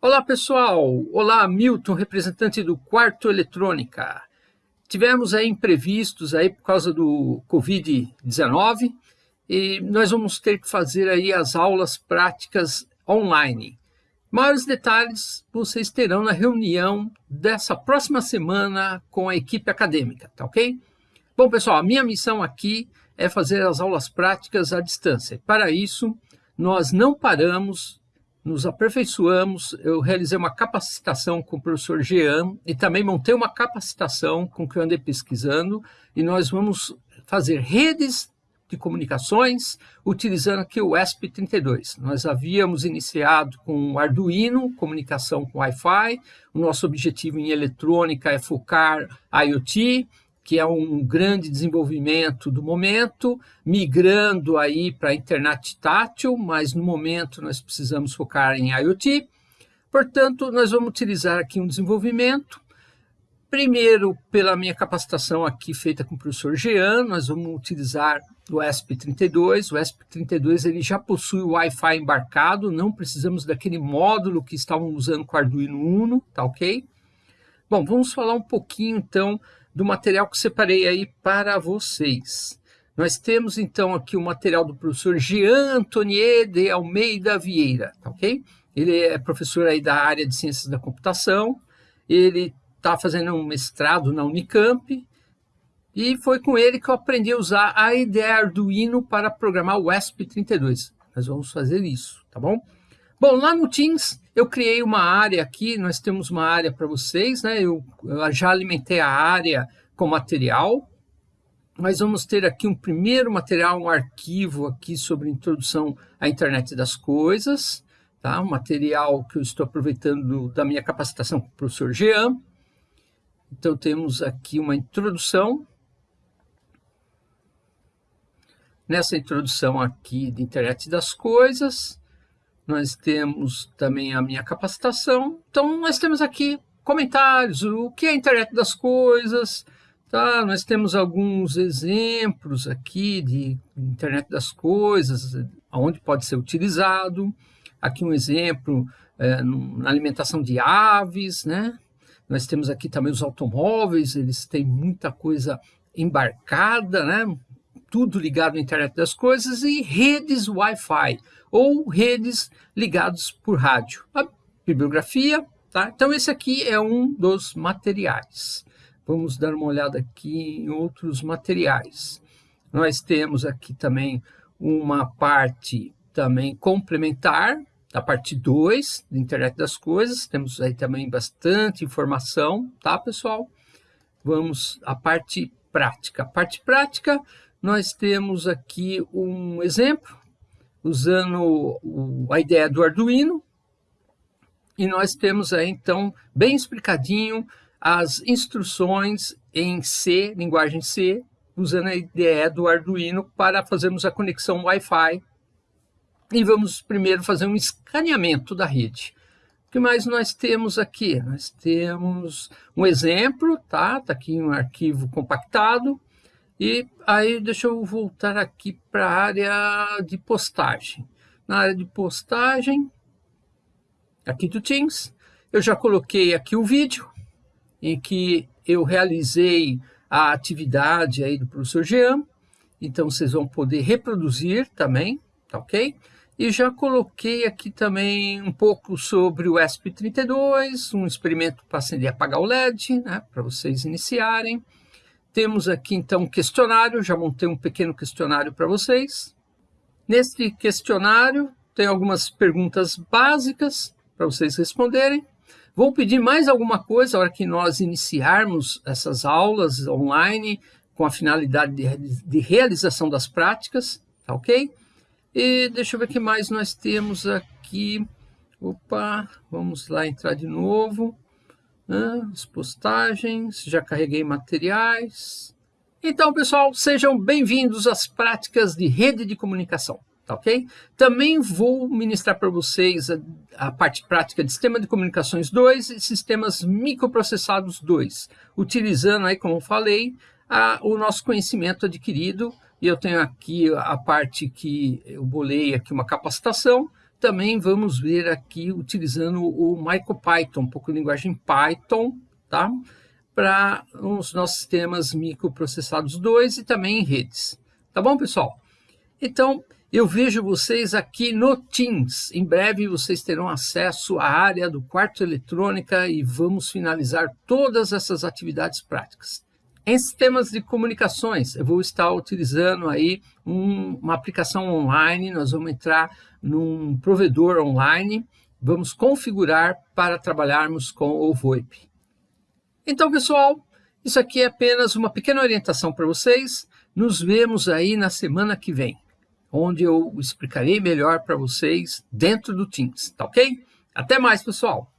Olá pessoal, olá Milton, representante do Quarto Eletrônica. Tivemos aí imprevistos aí por causa do Covid-19 e nós vamos ter que fazer aí as aulas práticas online. Maiores detalhes vocês terão na reunião dessa próxima semana com a equipe acadêmica, tá ok? Bom pessoal, a minha missão aqui é fazer as aulas práticas à distância. Para isso, nós não paramos, nos aperfeiçoamos. Eu realizei uma capacitação com o professor Jean e também montei uma capacitação com o que eu andei pesquisando e nós vamos fazer redes de comunicações utilizando aqui o ESP32. Nós havíamos iniciado com Arduino, comunicação com Wi-Fi. O nosso objetivo em eletrônica é focar IoT, que é um grande desenvolvimento do momento, migrando aí para a internet tátil, mas no momento nós precisamos focar em IoT. Portanto, nós vamos utilizar aqui um desenvolvimento, primeiro pela minha capacitação aqui feita com o professor Jean, nós vamos utilizar o ESP32, o ESP32 ele já possui o Wi-Fi embarcado, não precisamos daquele módulo que estavam usando com o Arduino Uno, tá ok? Bom, vamos falar um pouquinho então do material que separei aí para vocês. Nós temos então aqui o material do professor Jean Antonier de Almeida Vieira, tá ok? Ele é professor aí da área de Ciências da Computação, ele está fazendo um mestrado na Unicamp, e foi com ele que eu aprendi a usar a IDE Arduino para programar o ESP32. Nós vamos fazer isso, tá bom? Bom, lá no Teams eu criei uma área aqui, nós temos uma área para vocês, né? Eu, eu, já alimentei a área com material. Nós vamos ter aqui um primeiro material, um arquivo aqui sobre introdução à internet das coisas, tá? Um material que eu estou aproveitando da minha capacitação com o professor Jean. Então temos aqui uma introdução. Nessa introdução aqui de internet das coisas, nós temos também a minha capacitação. Então, nós temos aqui comentários, o que é a internet das coisas, tá? Nós temos alguns exemplos aqui de internet das coisas, onde pode ser utilizado. Aqui um exemplo é, na alimentação de aves, né? Nós temos aqui também os automóveis, eles têm muita coisa embarcada, né? Tudo ligado à internet das coisas, e redes Wi-Fi, ou redes ligadas por rádio. A bibliografia, tá? Então, esse aqui é um dos materiais. Vamos dar uma olhada aqui em outros materiais. Nós temos aqui também uma parte também complementar, a parte 2 da internet das coisas. Temos aí também bastante informação, tá, pessoal? Vamos à parte prática. A parte prática, nós temos aqui um exemplo, usando a ideia do Arduino, e nós temos aí, então, bem explicadinho, as instruções em C, linguagem C, usando a ideia do Arduino para fazermos a conexão Wi-Fi. E vamos primeiro fazer um escaneamento da rede. O que mais nós temos aqui? Nós temos um exemplo, tá? Está aqui um arquivo compactado. E aí deixa eu voltar aqui para a área de postagem. Na área de postagem, aqui do Teams, eu já coloquei aqui o vídeo em que eu realizei a atividade aí do professor Jean. Então vocês vão poder reproduzir também, tá ok? E já coloquei aqui também um pouco sobre o ESP32, um experimento para acender e apagar o LED, né, para vocês iniciarem. Temos aqui então um questionário, já montei um pequeno questionário para vocês. Neste questionário tem algumas perguntas básicas para vocês responderem. Vou pedir mais alguma coisa na hora que nós iniciarmos essas aulas online com a finalidade de, de realização das práticas, tá ok? E deixa eu ver o que mais nós temos aqui. Opa, vamos lá entrar de novo as postagens, já carreguei materiais. Então, pessoal, sejam bem-vindos às práticas de rede de comunicação, tá ok? Também vou ministrar para vocês a, a, parte prática de sistema de comunicações 2 e sistemas microprocessados 2, utilizando aí, como falei, a, o nosso conhecimento adquirido, e eu tenho aqui a parte que eu bolei aqui uma capacitação, também vamos ver aqui utilizando o MicroPython, um pouco de linguagem Python, tá? Para os nossos sistemas microprocessados 2 e também em redes. Tá bom, pessoal? Então, eu vejo vocês aqui no Teams. Em breve vocês terão acesso à área do quarto eletrônica e vamos finalizar todas essas atividades práticas. Em sistemas de comunicações, eu vou estar utilizando aí um, uma aplicação online, nós vamos entrar num provedor online, vamos configurar para trabalharmos com o VoIP. Então, pessoal, isso aqui é apenas uma pequena orientação para vocês. Nos vemos aí na semana que vem, onde eu explicarei melhor para vocês dentro do Teams, tá ok? Até mais, pessoal!